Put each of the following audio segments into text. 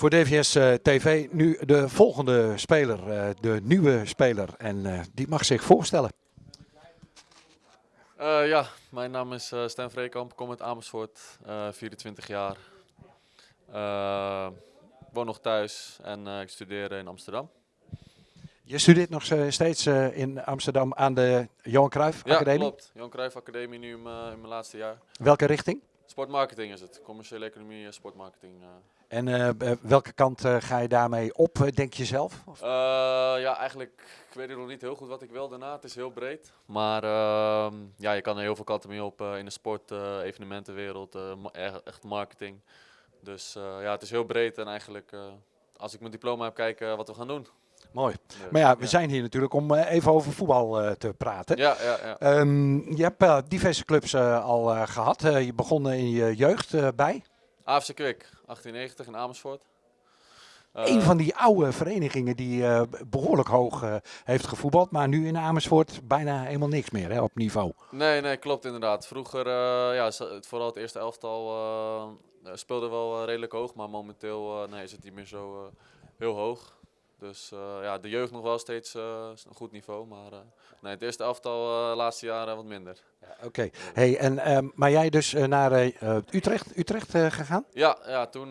Voor DVS eh, TV nu de volgende speler, eh, de nieuwe speler. En eh, die mag zich voorstellen. Ja, mijn naam is Stan Vreekamp, kom uit Amersfoort, eh, 24 jaar. Woon nog thuis en ik studeer in Amsterdam. Je studeert nog steeds in Amsterdam aan de Johan Cruijff Ja, Academie. klopt. Johan Cruijff Academie nu in mijn, in mijn laatste jaar. Welke richting? Sportmarketing is het. Commerciële economie en sportmarketing. En eh, welke kant eh, ga je daarmee op, eh, denk je zelf? Ja, eigenlijk, ik weet nog niet heel goed wat ik wil daarna. Het is heel breed. Maar ehm, ja, je kan er heel veel kanten mee op in de sport, evenementenwereld, ma- echt- marketing. Dus ja, het is heel breed en eigenlijk, als ik mijn diploma heb, kijken wat we gaan doen. Mooi. Dus, Maar ja, we zijn hier natuurlijk om even over voetbal te praten. Ja, ja, ja. Ehm, je hebt diverse clubs al eh, gehad. Eh, je begon in je jeugd bij. AFC Kwik, 1890 in Amersfoort. Eh, een van die oude verenigingen die eh, behoorlijk hoog eh, heeft gevoetbald. Maar nu in Amersfoort bijna helemaal niks meer hè, op niveau. Nee, nee, klopt inderdaad. Vroeger, ja, vooral het eerste elftal speelde wel redelijk hoog, maar momenteel nee, is het niet meer zo heel hoog. Dus eh, ja, de jeugd nog wel steeds eh, een goed niveau, maar eh, nee, het eerste elftal de laatste jaren wat minder. Oké. Hey, en, ehm, maar jij dus naar Utrecht, Utrecht gegaan? Ja, ja toen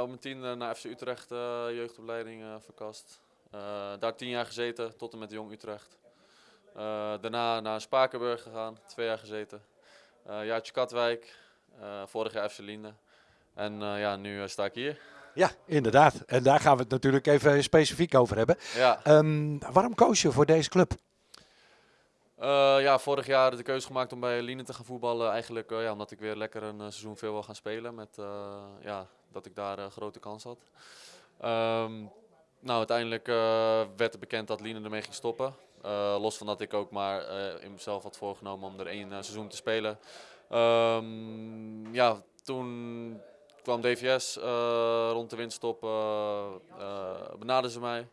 op mijn tien naar FC Utrecht jeugdopleiding verkast. Daar tien jaar gezeten, tot en met Jong Utrecht. Daarna naar Spakenburg gegaan, twee jaar gezeten. Jaartje Katwijk, eh, vorig jaar FC Liende. En ja, nu sta ik hier. Ja, inderdaad. En daar gaan we het natuurlijk even specifiek over hebben. Ja, Ehm, waarom koos je voor deze club? Eh, ja, vorig jaar de keuze gemaakt om bij Liene te gaan voetballen. Eigenlijk eh, ja, omdat ik weer lekker een eh, seizoen veel wil gaan spelen. Met, ja, dat ik daar een grote kans had. Ehm, nou, uiteindelijk werd er bekend dat Liene ermee ging stoppen. Los van dat ik ook maar in mezelf had voorgenomen om er één seizoen te spelen. Ehm, ja, toen kwam DVS eh, rond de winststop. eh eh, benaderden ze mij.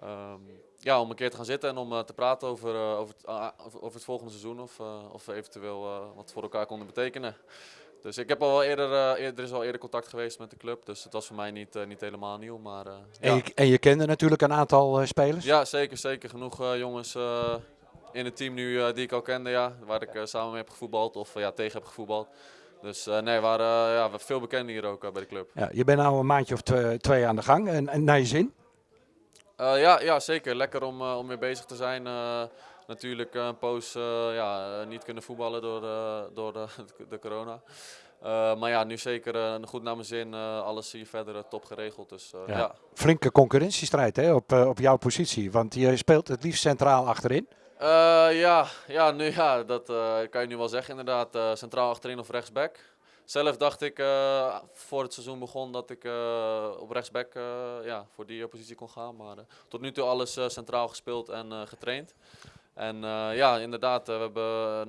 Ehm, ja, om een keer te gaan zitten en om te praten over, over, het, ah, over, het volgende seizoen of, of we eventueel wat voor elkaar konden betekenen. Dus ik heb al wel eerder, eh, eer- er is al eerder contact geweest met de club, dus het was voor mij niet, niet helemaal nieuw. Maar, En, ja. je, en je kende natuurlijk een aantal spelers. ja, zeker, zeker. Genoeg jongens in het team nu die ik al kende, ja, waar ik samen mee heb gevoetbald of ja, tegen heb gevoetbald. Dus eh, nee, we waren eh, ja, veel bekenden hier ook eh, bij de club. Ja, je bent nou een maandje of twee, twee aan de gang. En, en naar je zin? Ja, ja, zeker. Lekker om, om weer bezig te zijn. Natuurlijk een poos ja, niet kunnen voetballen door, eh, door de, de corona. Maar ja, nu zeker goed naar mijn zin. Alles hier verder top geregeld. Dus Ja. ja. Flinke concurrentiestrijd hè, op, op jouw positie. Want je speelt het liefst centraal achterin. Eh, ja, ja, nu, ja, dat eh, kan je nu wel zeggen inderdaad. Eh, centraal achterin of rechtsback. Zelf dacht ik voor het seizoen begon dat ik op rechtsback ja, voor die positie kon gaan. Maar tot nu toe alles centraal gespeeld en getraind. En ja, inderdaad, we hebben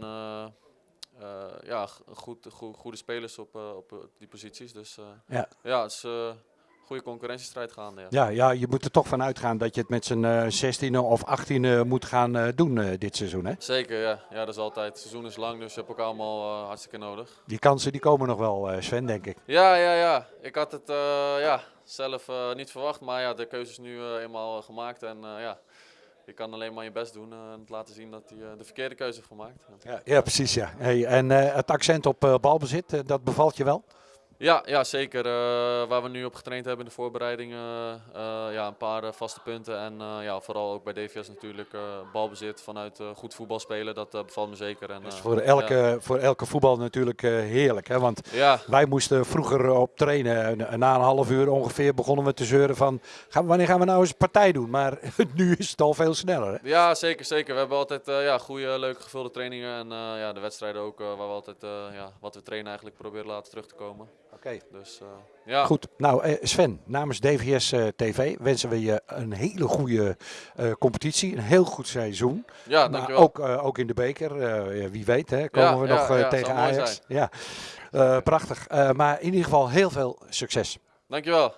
een, ja, goed, goe- goede spelers op, op die posities. Dus Ja. ja, het is een goede concurrentiestrijd gaande. Ja. Ja, ja, je moet er toch van uitgaan dat je het met z'n eh 16e of 18e moet gaan eh, doen eh, dit seizoen. Hè? Zeker, ja. ja, dat is altijd. Het seizoen is lang, dus je hebt elkaar allemaal hartstikke nodig. Die kansen die komen nog wel, Sven, denk ik. Ja, ja, ja. Ik had het ja, zelf niet verwacht, maar ja, de keuze is nu eenmaal gemaakt. En ja, je kan alleen maar je best doen en laten zien dat hij de verkeerde keuze heeft gemaakt. Ja, ja precies. Ja. Hey, en het accent op balbezit, dat bevalt je wel? Ja, ja zeker. Eh, waar we nu op getraind hebben in de voorbereidingen, eh, ja, een paar eh, vaste punten. En eh, ja, vooral ook bij DVS natuurlijk eh, balbezit vanuit eh, goed voetbal spelen. Dat eh, bevalt me zeker. En, Dat is eh, voor elke, voor elke voetbal natuurlijk eh, heerlijk. Hè? Want Ja, wij moesten vroeger op trainen. En Na een half uur ongeveer begonnen we te zeuren van... Gaan, wanneer gaan we nou eens partij doen? Maar nu is het al veel sneller. Hè? Ja, zeker, zeker. We hebben altijd eh, ja, goede, leuke, gevulde trainingen. En eh, ja, de wedstrijden ook, eh, waar we altijd eh, ja, wat we trainen eigenlijk proberen laten terug te komen. Oké. Dus eh, ja, Goed, nou eh, Sven, namens DVS eh, TV wensen we je een hele goede competitie, een heel goed seizoen. ja dankjewel. ook, eh, ook in de beker, wie weet, hè, komen Ja, we ja, nog tegen Ajax. Ja, prachtig. Maar in ieder geval heel veel succes. Dankjewel.